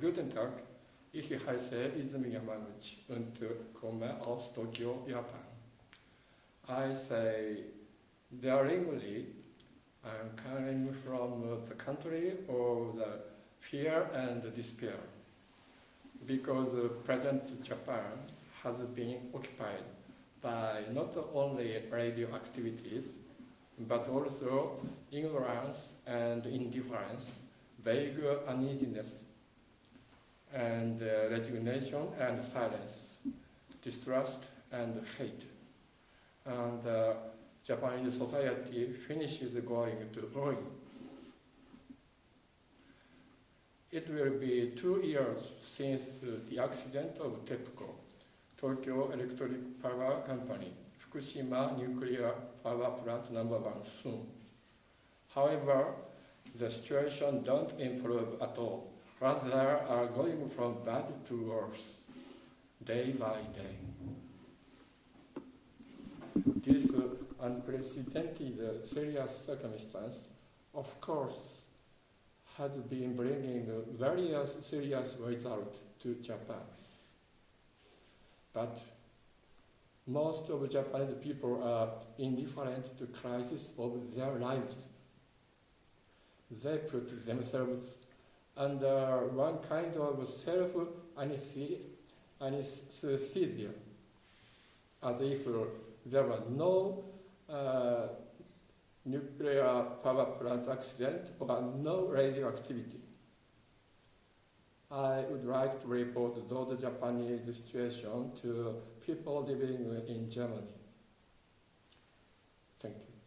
Guten Tag, ich heiße Izumi Yamaguchi und komme aus Tokyo, Japan. I say daringly, I'm coming from the country of the fear and despair because present Japan has been occupied by not only radioactivities but also ignorance and indifference, vague uneasiness, and uh, resignation and silence, distrust and hate. And uh, Japanese society finishes going to ruin. It will be two years since the accident of TEPCO, Tokyo Electric Power Company, Fukushima Nuclear Power Plant number one soon. However, the situation don't improve at all. Rather are going from bad to worse, day by day. This unprecedented uh, serious circumstance, of course, has been bringing various serious results to Japan. But most of the Japanese people are indifferent to crisis of their lives. They put themselves under one kind of self-anesthesia, as if there were no uh, nuclear power plant accident or no radioactivity. I would like to report those Japanese situation to people living in Germany. Thank you.